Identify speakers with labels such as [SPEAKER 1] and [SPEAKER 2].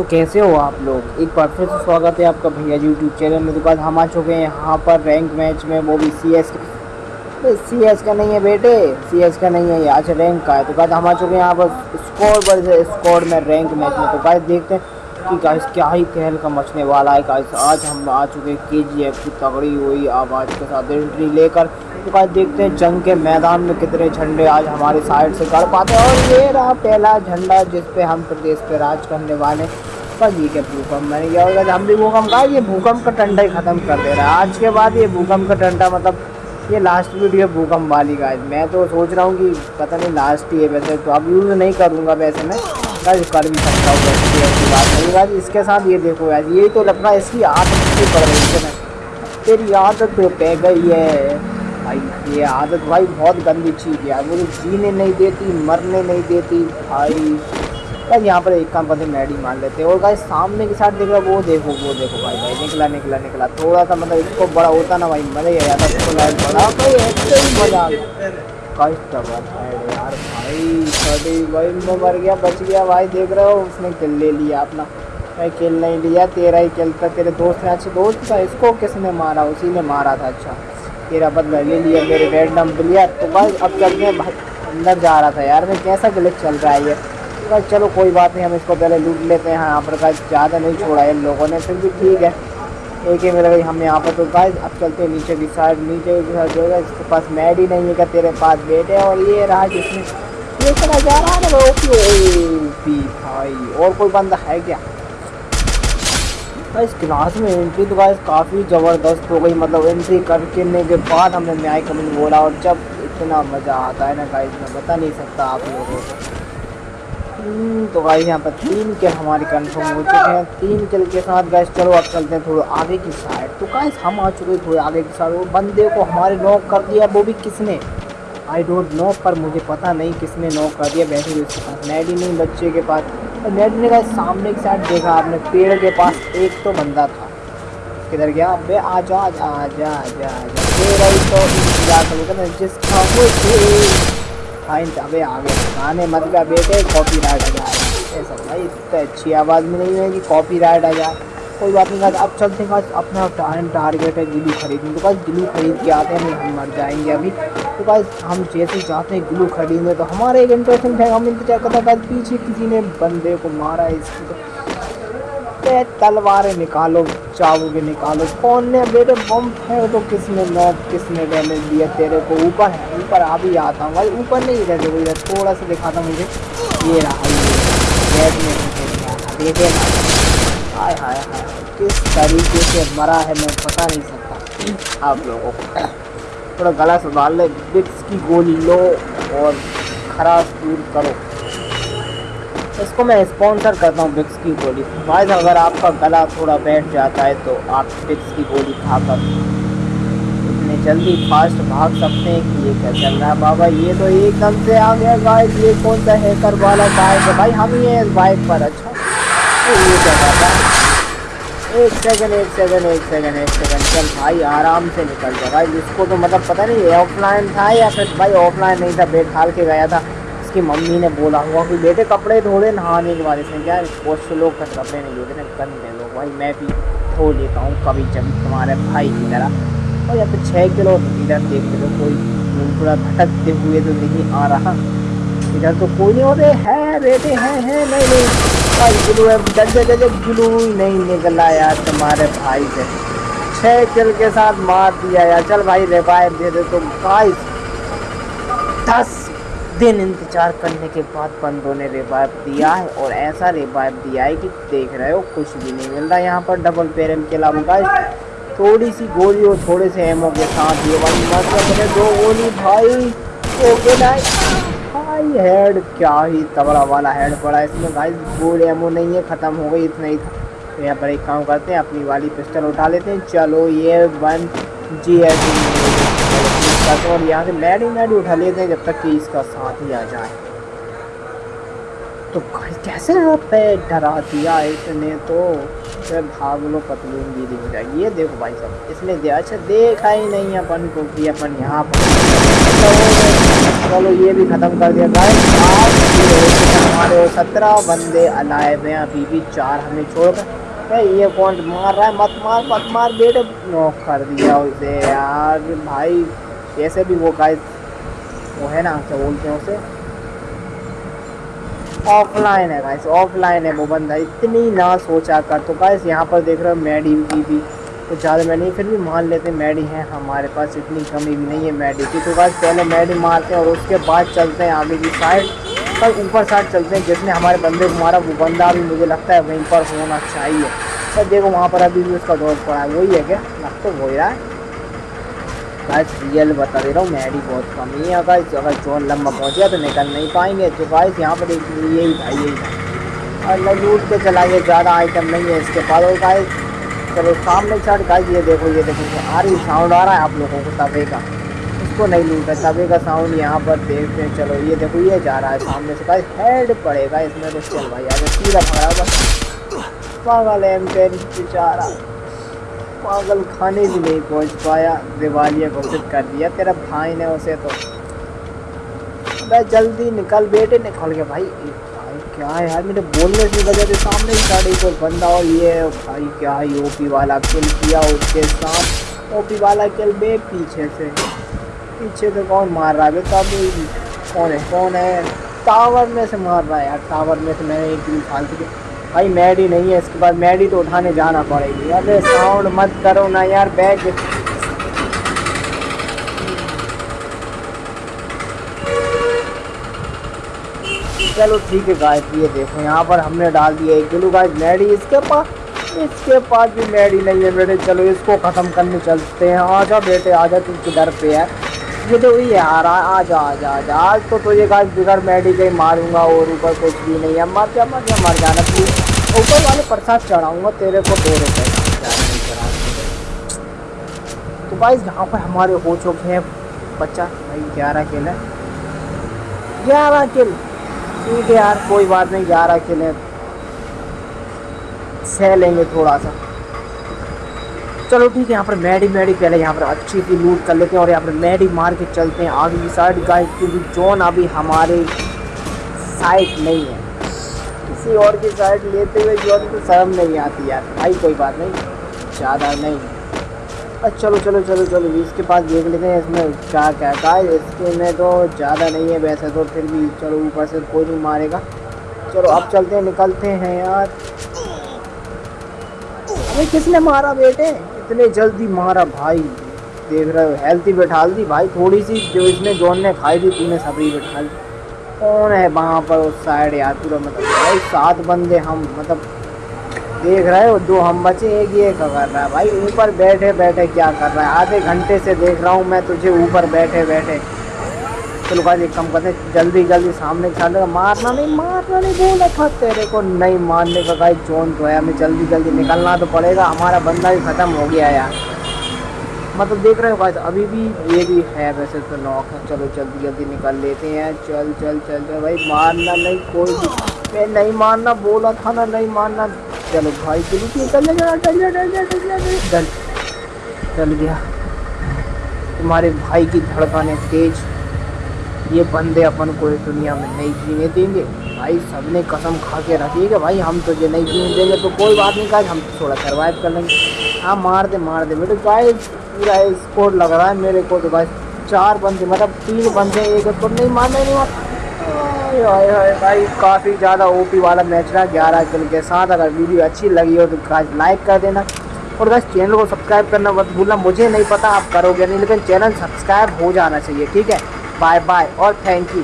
[SPEAKER 1] तो कैसे हो आप लोग? एक बार फिर से स्वागत है आपका भैया जी यूट्यूब चैनल में। तो बाद हम आ चुके हैं यहाँ पर रैंक मैच में, वो भी सी एस सी एस का नहीं है बेटे। सी एस का नहीं है आज रैंक का है। तो बाद हम आ चुके हैं यहाँ पर स्कोर पर स्कोर में रैंक मैच में। तो बात देखते हैं कि गाइस क्या ही कहल का मचने वाला है गाइस आज हम आ चुके हैं के जी एफ़ की तगड़ी हुई आवाज़ के साथ एंट्री लेकर। तो गाइस देखते हैं जंग के मैदान में कितने झंडे आज हमारी साइड से कर पाते हैं। और ये रहा पहला झंडा जिस पे हम प्रदेश पे राज करने वाले क्या भूकंप मैंने क्या होगा? हम भी भूकंप कहा ये भूकंप का टंडा ही ख़त्म कर दे रहा है। आज के बाद ये भूकंप का टंडा मतलब ये लास्ट वीडियो भूकंप वाली गाइस मैं तो सोच रहा हूँ कि पता नहीं लास्ट ही है वैसे तो अब यूज़ नहीं करूँगा वैसे मैं। गाइस कर भी सकता हूँ वैसे ऐसी बात नहीं गाइस इसके साथ ये देखो गाइस यही तो लगता है इसकी आदत नहीं पड़ रही है तेरी आदत तो पै गई है। भाई, ये आदत भाई बहुत गंदी चीज़ है मुझे जीने नहीं देती, मरने नहीं देती, भाई। बस यहाँ पर एक काम करते मैडी मान लेते और गाइस सामने के साथ देख रहा वो देखो वो देखो भाई भाई, निकला निकला निकला। थोड़ा सा मतलब इसको बड़ा होता ना भाई, मज़ा ही आ जाता। इसको लाइट बड़ा भाई, ऐसे ही मज़ा आ गया यार भाई छोटी भाई मैं मर गया बच गया भाई देख रहे हो उसने किल ले लिया अपना मैं किल नहीं लिया तेरा ही किल था तेरे दोस्त ने अच्छे दोस्त था इसको किसने मारा उसी ने मारा था अच्छा तेरा बदला ले लिया मेरे रैंडम प्लेयर तो भाई अब हैं भाई अंदर जा रहा था यार मैं कैसा गलत चल रहा है ये तो चलो कोई बात नहीं हम इसको पहले लूट लेते हैं यहाँ पर ज़्यादा नहीं छोड़ा है इन लोगों ने फिर भी ठीक है एक ही गई हम यहाँ पर तो गाइस अब चलते हैं नीचे की साइड नीचे की साइड जो है, इसके पास मैड ही नहीं है क्या? तेरे पास बेटे और ये रहा जिसमें ये चला जा रहा है ना ओपी भाई, और कोई बंदा है क्या? इस क्लास में एंट्री तो गाइस काफ़ी ज़बरदस्त हो गई मतलब एंट्री करने के बाद हमने न्याय कमिंग बोला, और जब इतना मज़ा आता है ना गाइस मैं बता नहीं सकता आप लोगों को। तो गाइस यहाँ पर तीन किल हमारी कंफर्म हो चुके हैं। तीन किल के साथ गैस चलो अब चलते हैं थोड़ा आगे की साइड तो गाइस हम आ चुके हैं थोड़े आगे की साइड वो बंदे को हमारे नॉक कर दिया, वो भी किसने? आई डोंट नो पर मुझे पता नहीं किसने नॉक कर दिया। वैसे भी उसके पास नेडी नहीं, बच्चे के पास। नेट ने कहा सामने की साइड देखा आपने, पेड़ के पास एक तो बंदा था। किधर गया? अबे आ जा आ जा आ जा आ जा। तो जिसका फाइन अबे आगे गाने मत गा बेटे कॉपी राइट आ जाए। ऐसा भाई, इतनी अच्छी आवाज़ में नहीं है कि कॉपी राइट आ जाए। कोई बात नहीं अब चलते हैं अपना टाइम टारगेट है ग्लू खरीदने तो बस ग्लू खरीद के आते हैं, हम मर जाएँगे अभी। तो बस हम जैसे चाहते हैं ग्लू खरीदने तो हमारा एक इंटरेस्टिंग है हम इंतज़ार करते हैं, बस पीछे किसी ने बंदे को मारा इसकी तो पे तलवारें निकालो, चाबुके निकालो। कौन ने बेटे बम है तो किसने नॉक, किसने डैमेज दिया? तेरे को ऊपर है, ऊपर आ भी आता हूँ भाई, ऊपर नहीं रहते इधर थोड़ा सा दिखाता मुझे। ये रहा देखे हाय हाय हाय, किस तरीके से मरा है, मैं बता नहीं सकता। आप लोगों को थोड़ा गला संभाल ले बिक्स की गोली लो और खराश दूर करो। इसको मैं स्पॉन्सर करता हूँ बिक्स की गोली। भाई, अगर आपका गला थोड़ा बैठ जाता है तो आप बिक्स की गोली खाकर इतने जल्दी फास्ट भाग सकते हैं कि ये क्या चल रहा है? बाबा, ये तो एकदम से आ गया गाइस ये कौन सा हैकर वाला बाइक है? भाई, हम ही हैं इस बाइक पर अच्छा? तो ये क्या एक सेकंड एक सेकंड एक सेकंड एक सेकंड चल भाई, आराम से निकल जा। भाई, इसको तो मतलब पता नहीं ऑफलाइन था या फिर भाई ऑफलाइन नहीं था बैठाल के गया था। उसकी मम्मी ने बोला हुआ कि बेटे कपड़े धोड़े नहाने के बाद इसमें क्या से लोग कपड़े नहीं धोते गंदे लोग। भाई, मैं भी धो लेता हूँ कभी जब तुम्हारे भाई की तरह। और या फिर छः किलो इधर, देख लो, कोई थोड़ा भटकते हुए तो नहीं आ रहा। इधर तो कोई नहीं होते। है बेटे हैं हैं, नहीं नहीं। भाई गिलू है डजे डजे गिलू नहीं निकला यार तुम्हारे भाई से। छः किल के साथ मार दिया यार। चल भाई रिवाइव दे दे तुम। गाइस दस दिन इंतज़ार करने के बाद बंदों ने रिवाइव दिया है और ऐसा रिवाइव दिया है कि देख रहे हो, कुछ भी नहीं मिल रहा यहाँ पर डबल पेरम के अलावा थोड़ी सी गोली और थोड़े से एमओ के साथ ये वाली मतलब दो गोली, भाई। ओके भाई हेड क्या ही तबड़ा वाला हेड पड़ा इसमें भाई गोल एमओ नहीं है, ख़त्म हो गई, इतना ही था। तो यहाँ पर एक काम करते हैं, अपनी वाली पिस्टल उठा लेते हैं। चलो, ये वन जी एस हैं और यहाँ से मैड ही मैड उठा लेते हैं जब तक कि इसका साथ ही आ जाए। तो कैसे पे डरा दिया इसने तो? फिर भाग लो पतलून दीदी हो जाएगी ये देखो भाई साहब, इसने दिया अच्छा देखा ही नहीं अपन को कि अपन यहाँ पर चलो, ये भी ख़त्म कर दिया गाइस। हमारे सत्रह बंदे अलाइव हैं। अभी भी चार हमें छोड़कर। ये कौन मार रहा है? मत मार मत मार, बेटे। नॉक कर दिया उसे यार। भाई कैसे भी वो गाइस वो है ना, क्या बोलते हैं उसे? ऑफलाइन है गाइस ऑफलाइन है वो बंदा, इतनी ना सोचा कर। तो गाइस यहाँ पर देख रहे हो मैडी की भी तो ज़्यादा मैडी नहीं, फिर भी मान लेते मैडी है, हमारे पास इतनी कमी भी नहीं है मैडी की। तो गाइस पहले मैडी मारते हैं और उसके बाद चलते हैं आगे की साइड पर ऊपर साइड चलते हैं। जिसने हमारे बंदे को मारा, वो बंदा भी मुझे लगता है वहीं पर होना चाहिए। पर देखो वहाँ पर अभी भी उसका दौर पड़ा है, वही है क्या? लग तो हो रहा है। गाइस रियल बता दे रहा हूँ मैडी बहुत कम ही है गाइस अगर जोन लंबा पहुँच गया तो निकल नहीं पाएँगे। तो गाइस यहाँ पर एक यही भाई यही भाई। और लूट के चला गया ज़्यादा आइटम नहीं है इसके पास। और गाइस चलो, सामने साइड गाइस ये देखो ये देखो आ रही साउंड आ रहा है आप लोगों को तवे का उसको नहीं लूटा तवे का साउंड यहाँ पर देखते हैं। चलो, ये देखो, ये जा रहा है सामने से। गाइस हेड पड़ेगा इसमें तो चल भाई आगे सीधा पकड़ा बस। पागल एम टेन बेचारा पागल खाने भी नहीं पहुँच पाया, दिवालिया घोषित कर दिया। तेरा भाई ने उसे तो मैं जल्दी निकल, बेटे निकल गया भाई भाई क्या है यार? मेरे बोलने की वजह से सामने ही साड़ी को बंदा और ये भाई क्या है? ओपी वाला किल किया उसके साथ। ओपी वाला किल बे पीछे से पीछे से कौन मार रहा है? तब कौन है? कौन है? टावर में से मार रहा है यार। टावर में से मैंने एक दिन फालतू भाई, मैडी नहीं है, इसके बाद मैडी तो उठाने जाना पड़ेगी। अरे साउंड मत करो ना यार, बैग। चलो ठीक है गाय ये देखो, यहाँ पर हमने डाल दिया एक किलो। गाय मैडी इसके पास इसके पास भी मैडी नहीं है बेटे चलो, इसको ख़त्म करने चलते हैं। आ आजा बेटे आ आजा, तू किधर पे है? ये तो वही आ रहा है जा आ आजा। आज तो तुझे गाय बिगड़ मैडी कहीं मारूँगा और ऊपर कुछ भी नहीं है। मर जा मर जा, मर जाना प्लीज़ प्रसाद चढ़ाऊँगा, तेरे को दो रुपये तो भाई, यहाँ पर हमारे हो चुके हैं बच्चा, भाई, ग्यारह किल ग्यारह किल? ठीक है यार, कोई बात नहीं, ग्यारह किल सह लेंगे थोड़ा सा। चलो ठीक है, यहाँ पर मैडी मैडी पहले यहाँ पर अच्छी सी लूट कर लेते हैं और यहाँ पर मैडी मार के चलते हैं। आगे की साइड गाय क्योंकि जोन अभी हमारे साइड नहीं है। किसी और की साइड लेते हुए जोन को शर्म नहीं आती यार। भाई, कोई बात नहीं। ज़्यादा नहीं। अच्छा चलो चलो चलो चलो, इसके पास देख लेते हैं इसमें क्या क्या है इसके में तो ज़्यादा नहीं है वैसे तो फिर भी चलो ऊपर से कोई नहीं मारेगा। चलो, अब चलते हैं, निकलते हैं यार। अरे किसने मारा बेटे? इतने जल्दी मारा भाई। देख रहे हो हेल्थी बैठा दी। भाई, थोड़ी सी जो इसने जोन ने खाई थी, तूने सभी बैठा दी कौन है वहाँ पर उस साइड यार? पूरा मतलब भाई सात बंदे हम मतलब देख रहे हो, दो हम बचे, एक ये कर रहा है भाई? ऊपर बैठे बैठे क्या कर रहा है? आधे घंटे से देख रहा हूँ मैं तुझे, ऊपर बैठे बैठे। चलो भाई एक कम करते जल्दी जल्दी सामने चल मारना नहीं मारना नहीं, बोला था तेरे को नहीं मारने का भाई जोन तो है। हमें जल्दी जल्दी निकलना तो पड़ेगा। हमारा बंदा भी ख़त्म हो गया यार। मतलब देख रहे हो भाई अभी भी ये भी है वैसे तो नॉक है चलो जल्दी जल्दी निकल लेते हैं चल चल चल चल भाई मारना नहीं कोई भी मैं नहीं मारना बोला था ना नहीं मारना चलो भाई चल चल जा चल चल गया तुम्हारे भाई की धड़कन है तेज ये बंदे अपन को इस दुनिया में नहीं जीने देंगे भाई सबने कसम खा के रखी है भाई हम तुझे नहीं जीने देंगे तो कोई बात नहीं कहा हम थोड़ा सर्वाइव कर लेंगे हाँ मार दे मार दे। बेटे भाई, पूरा स्कोर लग रहा है मेरे को तो भाई। चार बंदे मतलब तीन बंदे एक स्कोर नहीं मारने नहीं मार भाई, काफ़ी ज़्यादा ओपी वाला मैच रहा, ग्यारह किल के साथ अगर वीडियो अच्छी लगी हो तो गाइस लाइक कर देना। और बस चैनल को सब्सक्राइब करना मत भूलना, मुझे नहीं पता आप करोगे नहीं, लेकिन चैनल सब्सक्राइब हो जाना चाहिए, ठीक है? बाय बाय और थैंक यू